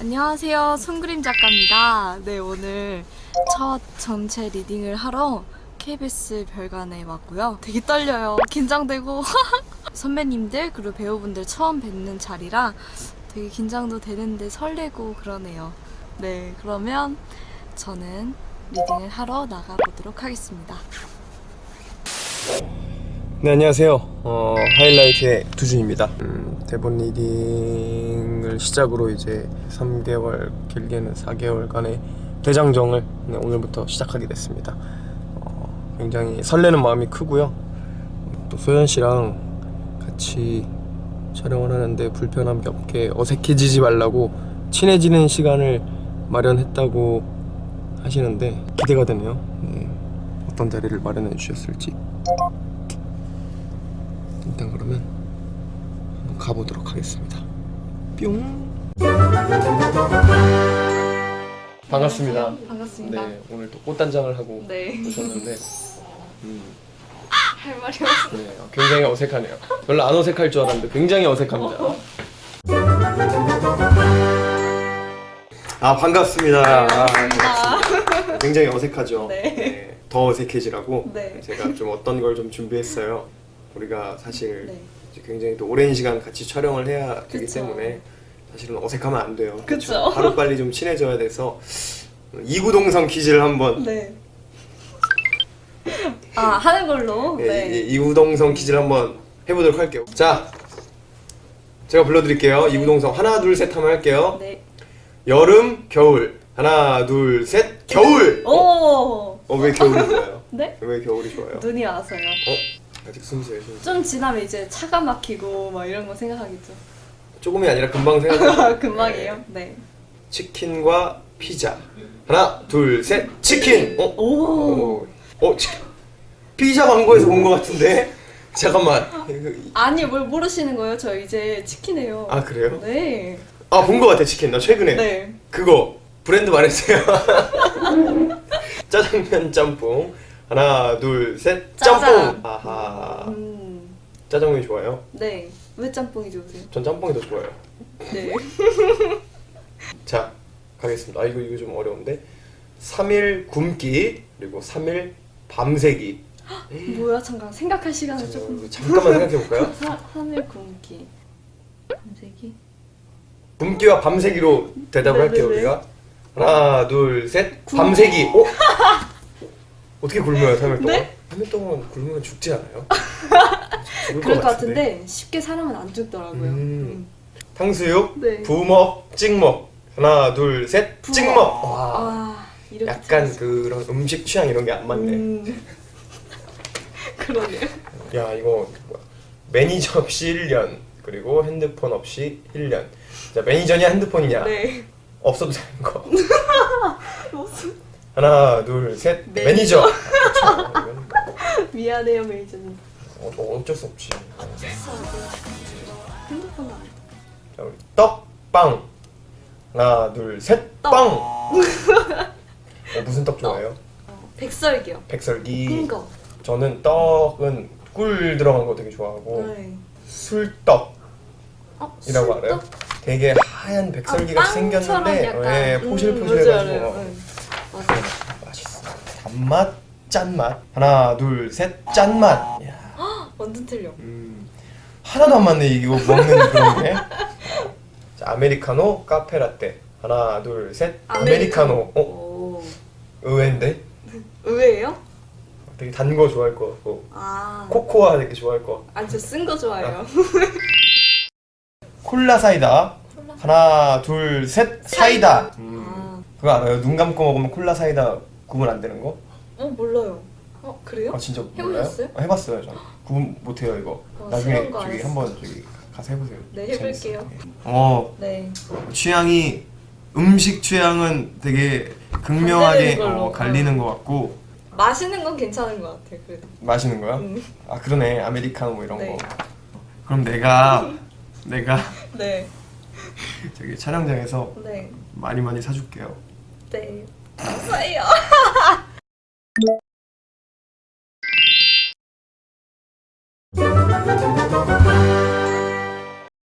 안녕하세요. 손그림 작가입니다. 네, 오늘 첫 전체 리딩을 하러 KBS 별관에 왔고요. 되게 떨려요. 긴장되고 선배님들 그리고 배우분들 처음 뵙는 자리라 되게 긴장도 되는데 설레고 그러네요. 네, 그러면 저는 리딩을 하러 나가보도록 하겠습니다. 네 안녕하세요. 어, 하이라이트의 두준입니다. 음, 대본 리딩을 시작으로 이제 3개월 길게는 4개월간의 대장정을 네, 오늘부터 시작하게 됐습니다. 어, 굉장히 설레는 마음이 크고요. 또 소연 씨랑 같이 촬영을 하는데 불편함이 없게 어색해지지 말라고 친해지는 시간을 마련했다고 하시는데 기대가 되네요. 네, 어떤 자리를 마련해 주셨을지 일단 그러면 한번 가보도록 하겠습니다. 뿅. 반갑습니다. 반갑습니다. 네, 오늘 또 꽃단장을 하고 네. 오셨는데 음, 할 말이 없어. 네, 굉장히 어색하네요. 별로 안 어색할 줄 알았는데 굉장히 어색합니다. 아 반갑습니다. 아, 반갑습니다. 굉장히 어색하죠. 네. 더 어색해지라고 네. 제가 좀 어떤 걸 좀 준비했어요. 우리가 사실 네. 굉장히 또 오랜 시간 같이 촬영을 해야 되기 그쵸. 때문에 사실은 어색하면 안 돼요. 그쵸. 하루 빨리 좀 친해져야 돼서 이구동성 퀴즈를 한번 네. 아, 하는 걸로? 예, 네. 이- 이구동성 퀴즈를 한번 해보도록 할게요. 자, 제가 불러드릴게요. 이구동성 하나 둘셋 하면 할게요. 네. 여름, 겨울 하나 둘 셋 겨울. 어, 오! 어, 왜 겨울이 좋아요? 네? 왜 겨울이 좋아요? 눈이 와서요. 어, 아직 순수해요. 순수. 좀 지나면 이제 차가 막히고 막 이런 거 생각하겠죠. 조금이 아니라 금방 생각나. 금방이에요. 네. 치킨과 피자. 하나, 둘, 셋, 치킨. 어? 오. 어, 어 치... 피자 광고에서 본 것 같은데. 잠깐만. 아니, 뭘 모르시는 거예요? 저 이제 치킨해요. 아 그래요? 네. 아 본 것 같아 치킨. 나 최근에. 네. 그거 브랜드 말해주세요. 짜장면 짬뽕. 하나, 둘, 셋, 짬뽕. 짜장. 아하. 음. 짜장면이 좋아요? 네. 왜 짬뽕이 좋으세요? 전 짬뽕이 더 좋아요. 네. 자, 가겠습니다. 아 이거 이거 좀 어려운데. 3일 굶기 그리고 3일 밤새기. 뭐야? 잠깐 생각할 시간을 조금. 어, 잠깐만 생각해 볼까요? 사, 3일 굶기. 밤새기? 굶기와 밤새기로 대답을 할게요 네네네. 우리가. 하나, 둘, 셋. 굶기. 밤새기. 어? 어떻게 굶어요 3일 동안? 네? 3일 동안 굶으면 죽지 않아요? 죽을 그럴 것 같은데. 쉽게 사람은 안 죽더라고요. 음. 탕수육, 네. 부먹, 찍먹. 하나, 둘, 셋. 부먹. 찍먹. 와. 아, 이렇게 약간 틀렸어. 그런 음식 취향 이런 게 안 맞네. 음. 그러네요. 야 이거 뭐야. 매니저 없이 1년 그리고 핸드폰 없이 1년. 자 매니저냐 핸드폰이냐 네. 없어도 되는 거. 무슨 하나, 둘, 셋. 네. 매니저. 그렇죠. 이건 미안해요 매니저님. 어, 어, 어쩔 수 없지. 핸드폰. 자 우리 떡빵. 하나, 둘, 셋. 떡. 빵. 어, 무슨 떡 좋아해요? 어, 백설기요. 백설기. 큰 거. 저는 떡은 꿀 들어간 거 되게 좋아하고 네. 술떡이라고 어, 알아요? 술떡? 되게 하얀 백설기 아, 생겼는데. 예, 음, 포실포실해가지고 맞 맛있어. 단맛, 짠맛. 하나, 둘, 셋, 짠맛. 야, 완전 틀려. 음, 하나도 안 맞네 이거 먹는 그런 게. 자, 아메리카노, 카페라떼. 하나, 둘, 셋, 아메리카노. 어, 오. 의외인데? 의외예요? 되게 단 거 좋아할 것 같고 아. 코코아 되게 좋아할 것 같고 아니 저쓴 거 좋아해요. 콜라 사이다. 콜라. 하나, 둘, 셋, 사이다. 음, 아. 그거 알아요? 눈 감고 먹으면 콜라 사이다 구분 안 되는 거? 어 몰라요. 어 그래요? 아 진짜 몰라요? 해보셨어요? 어, 해봤어요 저. 구분 못해요 이거. 어, 나중에 저기. 한번 저기 가서 해보세요. 네, 해볼게요. 재밌어요. 어 네. 취향이 음식 취향은 되게 극명하게. 어, 갈리는 것 같고 마시는 건 괜찮은 것 같아 그래도. 마시는 거야? 음. 아 그러네 아메리카노 뭐 이런 네. 거. 그럼 내가 내가 네. 저기 촬영장에서 네. 많이 많이 사줄게요. 네. 감사해